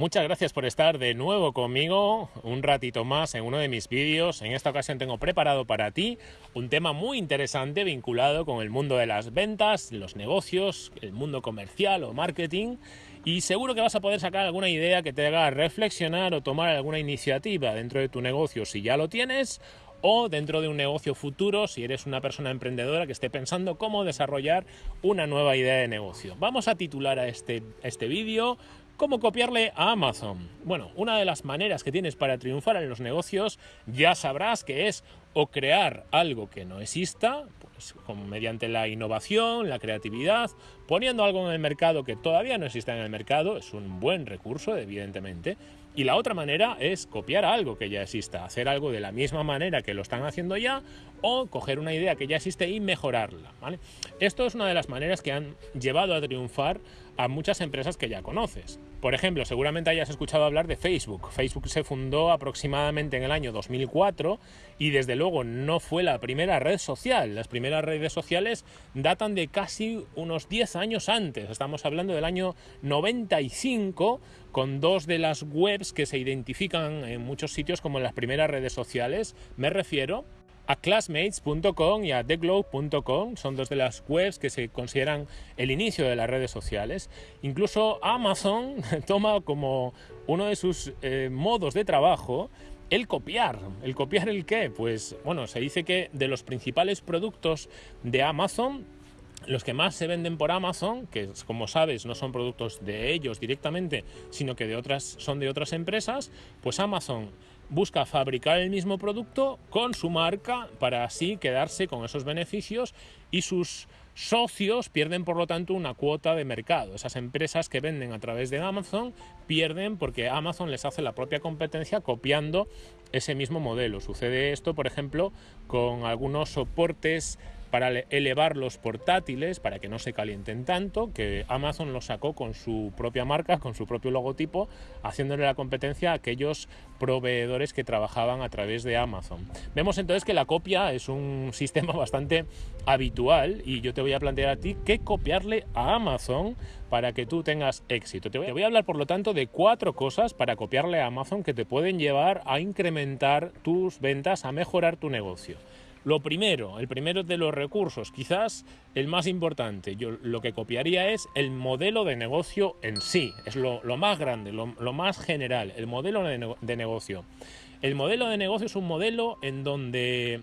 Muchas gracias por estar de nuevo conmigo un ratito más en uno de mis vídeos. En esta ocasión tengo preparado para ti un tema muy interesante vinculado con el mundo de las ventas, los negocios, el mundo comercial o marketing y seguro que vas a poder sacar alguna idea que te haga reflexionar o tomar alguna iniciativa dentro de tu negocio si ya lo tienes o dentro de un negocio futuro si eres una persona emprendedora que esté pensando cómo desarrollar una nueva idea de negocio. Vamos a titular a este, este vídeo ¿Cómo copiarle a Amazon? Bueno, una de las maneras que tienes para triunfar en los negocios ya sabrás que es o crear algo que no exista, pues mediante la innovación, la creatividad, poniendo algo en el mercado que todavía no exista en el mercado, es un buen recurso, evidentemente, y la otra manera es copiar algo que ya exista, hacer algo de la misma manera que lo están haciendo ya o coger una idea que ya existe y mejorarla. Esto es una de las maneras que han llevado a triunfar a muchas empresas que ya conoces. Por ejemplo, seguramente hayas escuchado hablar de Facebook. Facebook se fundó aproximadamente en el año 2004 y desde luego no fue la primera red social. Las primeras redes sociales datan de casi unos 10 años antes. Estamos hablando del año 95 con dos de las webs que se identifican en muchos sitios como las primeras redes sociales. Me refiero a classmates.com y a theglobe.com son dos de las webs que se consideran el inicio de las redes sociales. Incluso Amazon toma como uno de sus eh, modos de trabajo el copiar. ¿El copiar el qué? Pues bueno, se dice que de los principales productos de Amazon, los que más se venden por Amazon, que como sabes no son productos de ellos directamente, sino que de otras, son de otras empresas, pues Amazon busca fabricar el mismo producto con su marca para así quedarse con esos beneficios y sus socios pierden por lo tanto una cuota de mercado. Esas empresas que venden a través de Amazon pierden porque Amazon les hace la propia competencia copiando ese mismo modelo. Sucede esto, por ejemplo, con algunos soportes para elevar los portátiles, para que no se calienten tanto, que Amazon lo sacó con su propia marca, con su propio logotipo, haciéndole la competencia a aquellos proveedores que trabajaban a través de Amazon. Vemos entonces que la copia es un sistema bastante habitual y yo te voy a plantear a ti qué copiarle a Amazon para que tú tengas éxito. Te voy, te voy a hablar, por lo tanto, de cuatro cosas para copiarle a Amazon que te pueden llevar a incrementar tus ventas, a mejorar tu negocio. Lo primero, el primero de los recursos, quizás el más importante, yo lo que copiaría es el modelo de negocio en sí, es lo, más grande, lo, más general, el modelo de, de negocio. El modelo de negocio es un modelo en donde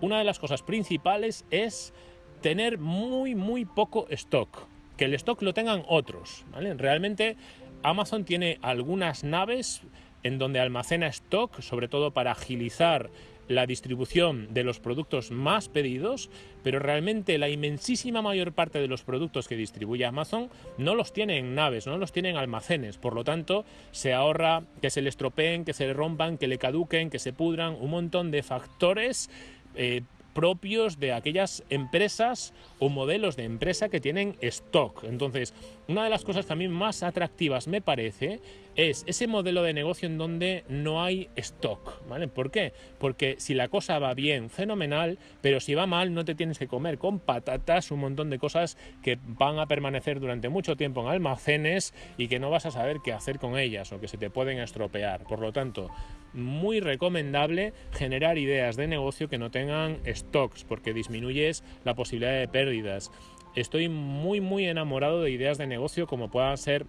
una de las cosas principales es tener muy, muy poco stock, que el stock lo tengan otros. ¿vale? Realmente Amazon tiene algunas naves en donde almacena stock, sobre todo para agilizar la distribución de los productos más pedidos, pero realmente la inmensísima mayor parte de los productos que distribuye Amazon no los tiene en naves, no los tiene en almacenes, por lo tanto se ahorra que se le estropeen, que se le rompan, que le caduquen, que se pudran, un montón de factores eh, propios de aquellas empresas o modelos de empresa que tienen stock. Entonces, una de las cosas que a mí más atractivas me parece es ese modelo de negocio en donde no hay stock. ¿vale? ¿Por qué? Porque si la cosa va bien, fenomenal, pero si va mal, no te tienes que comer con patatas un montón de cosas que van a permanecer durante mucho tiempo en almacenes y que no vas a saber qué hacer con ellas o que se te pueden estropear. Por lo tanto, muy recomendable generar ideas de negocio que no tengan stocks porque disminuyes la posibilidad de pérdidas. Estoy muy muy enamorado de ideas de negocio como puedan ser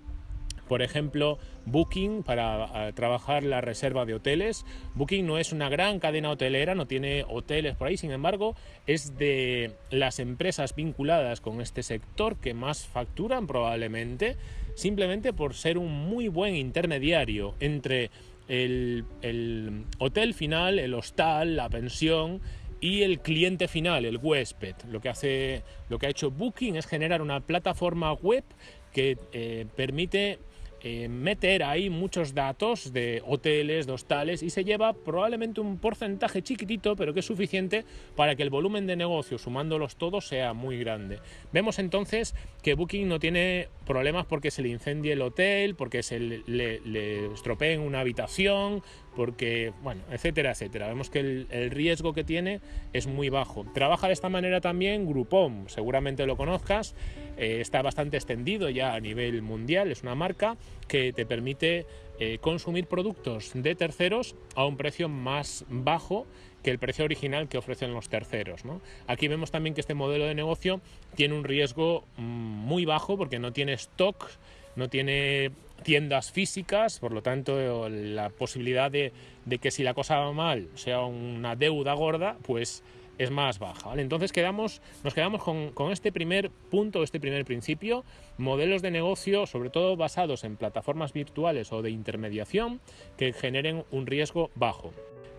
por ejemplo, Booking para trabajar la reserva de hoteles. Booking no es una gran cadena hotelera, no tiene hoteles por ahí, sin embargo, es de las empresas vinculadas con este sector que más facturan probablemente, simplemente por ser un muy buen intermediario entre el, hotel final, el hostal, la pensión y el cliente final, el huésped. Lo que, hace, lo que ha hecho Booking es generar una plataforma web que eh, permite eh, meter ahí muchos datos de hoteles, de hostales y se lleva probablemente un porcentaje chiquitito, pero que es suficiente para que el volumen de negocio, sumándolos todos, sea muy grande. Vemos entonces que Booking no tiene problemas porque se le incendie el hotel, porque se le, le, estropeen una habitación, porque, bueno, etcétera, etcétera. Vemos que el, riesgo que tiene es muy bajo. Trabaja de esta manera también Groupon, seguramente lo conozcas, eh, está bastante extendido ya a nivel mundial, es una marca que te permite eh, consumir productos de terceros a un precio más bajo que el precio original que ofrecen los terceros. Aquí vemos también que este modelo de negocio tiene un riesgo mm, muy bajo porque no tiene stock, no tiene tiendas físicas, por lo tanto la posibilidad de, que si la cosa va mal sea una deuda gorda, pues es más baja. Entonces quedamos, nos quedamos con, con, este primer punto, este primer principio, modelos de negocio, sobre todo basados en plataformas virtuales o de intermediación, que generen un riesgo bajo.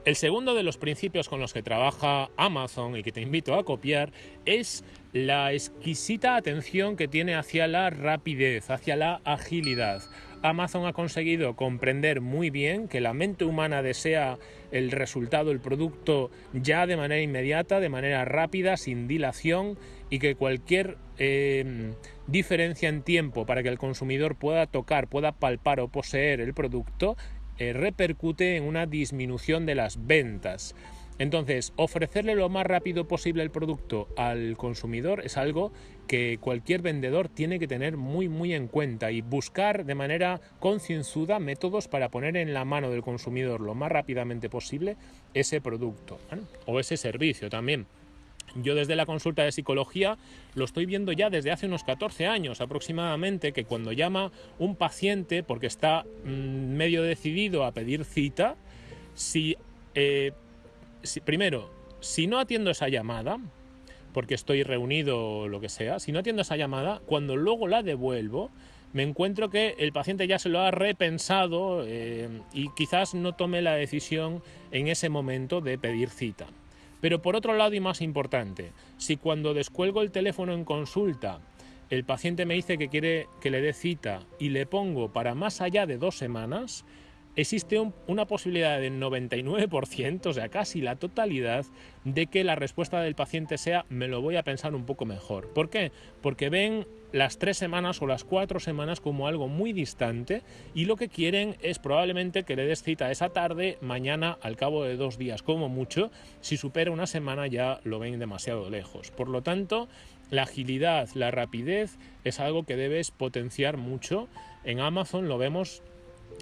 El segundo de los principios con los que trabaja Amazon y que te invito a copiar es la exquisita atención que tiene hacia la rapidez, hacia la agilidad. Amazon ha conseguido comprender muy bien que la mente humana desea el resultado, el producto ya de manera inmediata, de manera rápida, sin dilación y que cualquier em, diferencia en tiempo para que el consumidor pueda tocar, pueda palpar o poseer el producto eh, repercute en una disminución de las ventas. Entonces, ofrecerle lo más rápido posible el producto al consumidor es algo que cualquier vendedor tiene que tener muy muy en cuenta y buscar de manera concienzuda métodos para poner en la mano del consumidor lo más rápidamente posible ese producto o ese servicio también. Yo desde la consulta de psicología lo estoy viendo ya desde hace unos 14 años aproximadamente, que cuando llama un paciente porque está mm, medio decidido a pedir cita, eh, si, primero, si no atiendo esa llamada, porque estoy reunido o lo que sea, si no atiendo esa llamada, cuando luego la devuelvo, me encuentro que el paciente ya se lo ha repensado eh, y quizás no tome la decisión en ese momento de pedir cita. Pero por otro lado y más importante, si cuando descuelgo el teléfono en consulta el paciente me dice que quiere que le dé cita y le pongo para más allá de dos semanas, existe una posibilidad del 99%, o sea, casi la totalidad, de que la respuesta del paciente sea me lo voy a pensar un poco mejor. ¿Por qué? Porque ven las tres semanas o las cuatro semanas como algo muy distante y lo que quieren es probablemente que le des cita esa tarde, mañana, al cabo de dos días como mucho. Si supera una semana ya lo ven demasiado lejos. Por lo tanto, la agilidad, la rapidez es algo que debes potenciar mucho. En Amazon lo vemos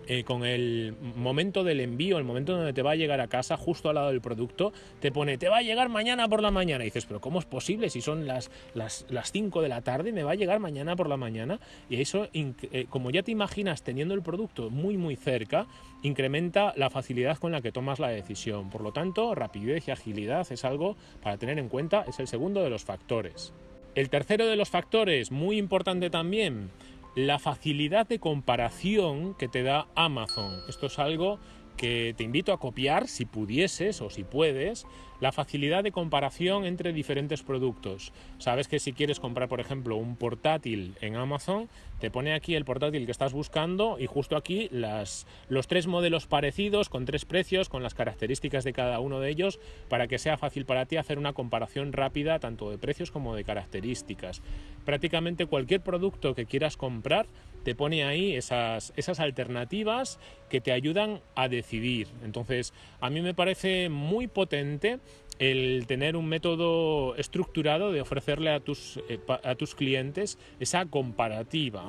eh, con el momento del envío, el momento donde te va a llegar a casa, justo al lado del producto, te pone, te va a llegar mañana por la mañana. Y dices, pero ¿cómo es posible si son las, las, 5 de la tarde? Me va a llegar mañana por la mañana. Y eso, eh, como ya te imaginas teniendo el producto muy, muy cerca, incrementa la facilidad con la que tomas la decisión. Por lo tanto, rapidez y agilidad es algo para tener en cuenta, es el segundo de los factores. El tercero de los factores, muy importante también, la facilidad de comparación que te da Amazon. Esto es algo que te invito a copiar si pudieses o si puedes la facilidad de comparación entre diferentes productos. Sabes que si quieres comprar, por ejemplo, un portátil en Amazon, te pone aquí el portátil que estás buscando y justo aquí las, los tres modelos parecidos con tres precios, con las características de cada uno de ellos, para que sea fácil para ti hacer una comparación rápida tanto de precios como de características. Prácticamente cualquier producto que quieras comprar te pone ahí esas, esas alternativas que te ayudan a decidir. Entonces, a mí me parece muy potente el tener un método estructurado de ofrecerle a tus, eh, a tus clientes esa comparativa.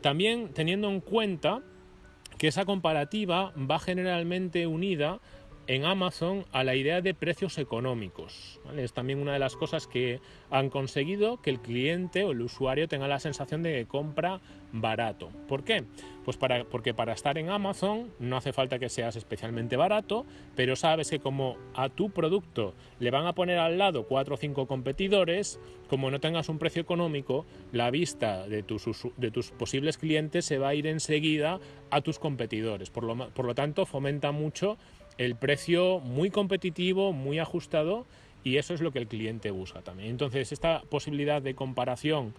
También teniendo en cuenta que esa comparativa va generalmente unida en Amazon a la idea de precios económicos. Es también una de las cosas que han conseguido que el cliente o el usuario tenga la sensación de que compra barato. ¿Por qué? Pues para, porque para estar en Amazon no hace falta que seas especialmente barato, pero sabes que como a tu producto le van a poner al lado cuatro o cinco competidores, como no tengas un precio económico, la vista de tus, de tus posibles clientes se va a ir enseguida a tus competidores. Por lo, por lo tanto, fomenta mucho el precio muy competitivo, muy ajustado y eso es lo que el cliente busca también. Entonces, esta posibilidad de comparación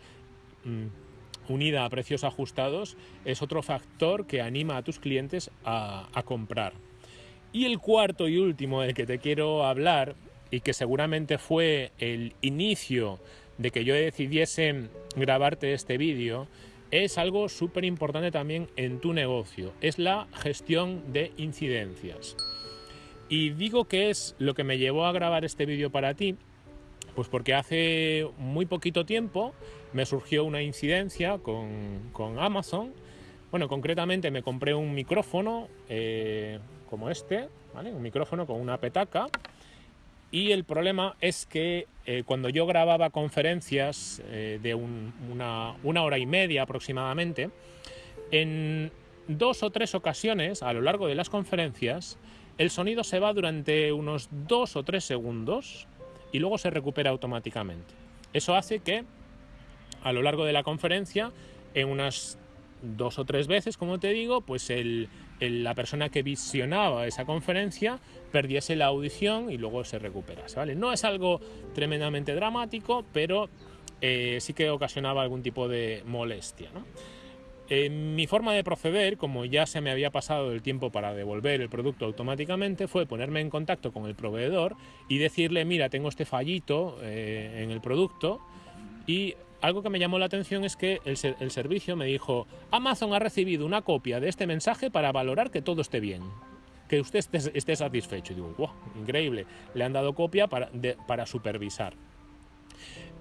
mm, unida a precios ajustados es otro factor que anima a tus clientes a, a comprar. Y el cuarto y último del que te quiero hablar y que seguramente fue el inicio de que yo decidiese grabarte este vídeo es algo súper importante también en tu negocio, es la gestión de incidencias. Y digo que es lo que me llevó a grabar este vídeo para ti, pues porque hace muy poquito tiempo me surgió una incidencia con, Amazon Bueno, concretamente me compré un micrófono eh, como este, un micrófono con una petaca. Y el problema es que eh, cuando yo grababa conferencias eh, de una, una hora y media aproximadamente, en dos o tres ocasiones a lo largo de las conferencias, el sonido se va durante unos dos o tres segundos y luego se recupera automáticamente. Eso hace que a lo largo de la conferencia, en unas dos o tres veces, como te digo, pues la persona que visionaba esa conferencia perdiese la audición y luego se recuperase. ¿vale? No es algo tremendamente dramático, pero eh, sí que ocasionaba algún tipo de molestia. Mi forma de proceder, como ya se me había pasado el tiempo para devolver el producto automáticamente, fue ponerme en contacto con el proveedor y decirle, mira, tengo este fallito eh, en el producto y algo que me llamó la atención es que el, servicio me dijo, Amazon ha recibido una copia de este mensaje para valorar que todo esté bien, que usted esté, satisfecho. Y digo, wow, increíble, le han dado copia para, para supervisar.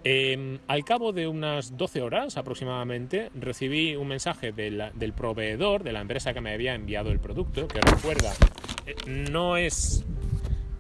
Em, al cabo de unas 12 horas aproximadamente, recibí un mensaje del proveedor, de la empresa que me había enviado el producto, que recuerda, eh, no es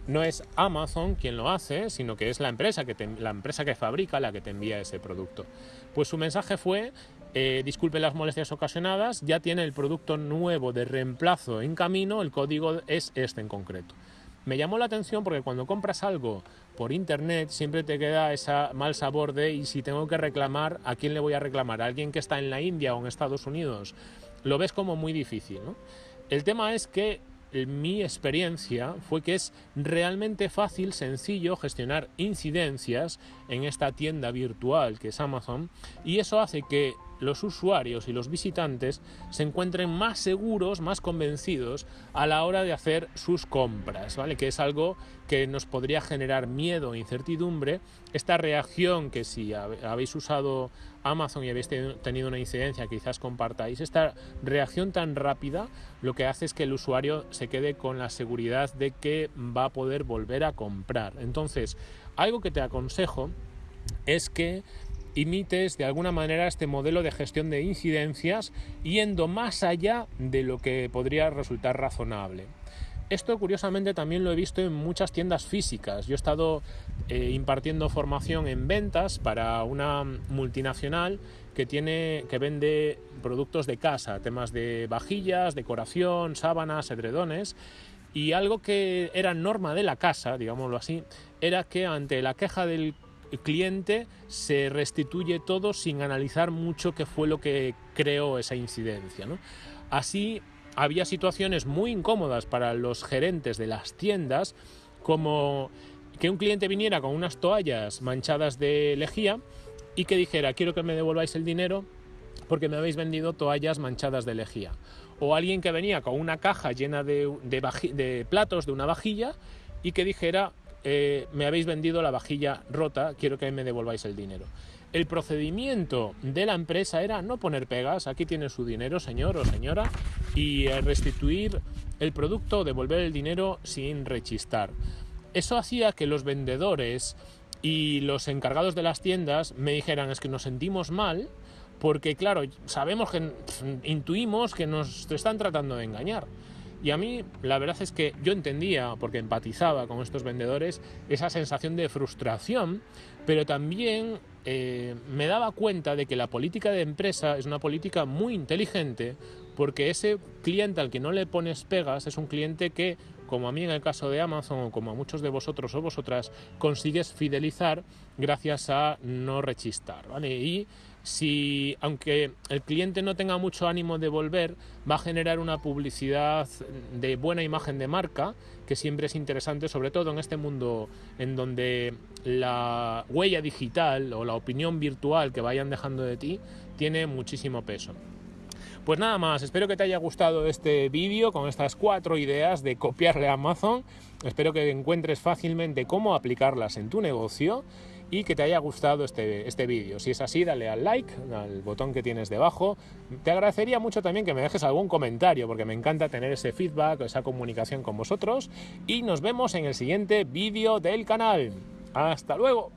no es Amazon quien lo hace, sino que es la empresa que, la empresa que fabrica la que te envía ese producto. Pues su mensaje fue, eh, disculpe las molestias ocasionadas, ya tiene el producto nuevo de reemplazo en camino, el código es este en concreto. Me llamó la atención porque cuando compras algo por internet siempre te queda ese mal sabor de y si tengo que reclamar, ¿a quién le voy a reclamar? ¿A alguien que está en la India o en Estados Unidos? Lo ves como muy difícil. El tema es que mi experiencia fue que es realmente fácil, sencillo gestionar incidencias en esta tienda virtual que es Amazon y eso hace que los usuarios y los visitantes se encuentren más seguros, más convencidos a la hora de hacer sus compras, ¿vale? Que es algo que nos podría generar miedo e incertidumbre. Esta reacción que si habéis usado Amazon y habéis tenido una incidencia, quizás compartáis, esta reacción tan rápida lo que hace es que el usuario se quede con la seguridad de que va a poder volver a comprar. Entonces, algo que te aconsejo es que imites de alguna manera este modelo de gestión de incidencias yendo más allá de lo que podría resultar razonable. Esto curiosamente también lo he visto en muchas tiendas físicas. Yo he estado eh, impartiendo formación en ventas para una multinacional que tiene que vende productos de casa, temas de vajillas, decoración, sábanas, edredones y algo que era norma de la casa, digámoslo así, era que ante la queja del cliente se restituye todo sin analizar mucho qué fue lo que creó esa incidencia. Así había situaciones muy incómodas para los gerentes de las tiendas, como que un cliente viniera con unas toallas manchadas de lejía y que dijera quiero que me devolváis el dinero porque me habéis vendido toallas manchadas de lejía. O alguien que venía con una caja llena de, de platos de una vajilla y que dijera eh, me habéis vendido la vajilla rota, quiero que me devolváis el dinero. El procedimiento de la empresa era no poner pegas, aquí tiene su dinero, señor o señora, y restituir el producto, devolver el dinero sin rechistar. Eso hacía que los vendedores y los encargados de las tiendas me dijeran es que nos sentimos mal porque claro, sabemos que intuimos que nos están tratando de engañar. Y a mí la verdad es que yo entendía, porque empatizaba con estos vendedores, esa sensación de frustración, pero también eh, me daba cuenta de que la política de empresa es una política muy inteligente, porque ese cliente al que no le pones pegas es un cliente que, como a mí en el caso de Amazon o como a muchos de vosotros o vosotras, consigues fidelizar gracias a no rechistar. ¿vale? Y si, aunque el cliente no tenga mucho ánimo de volver, va a generar una publicidad de buena imagen de marca, que siempre es interesante, sobre todo en este mundo en donde la huella digital o la opinión virtual que vayan dejando de ti tiene muchísimo peso. Pues nada más, espero que te haya gustado este vídeo con estas cuatro ideas de copiarle a Amazon. Espero que encuentres fácilmente cómo aplicarlas en tu negocio y que te haya gustado este, este vídeo. Si es así, dale al like, al botón que tienes debajo. Te agradecería mucho también que me dejes algún comentario, porque me encanta tener ese feedback, esa comunicación con vosotros. Y nos vemos en el siguiente vídeo del canal. ¡Hasta luego!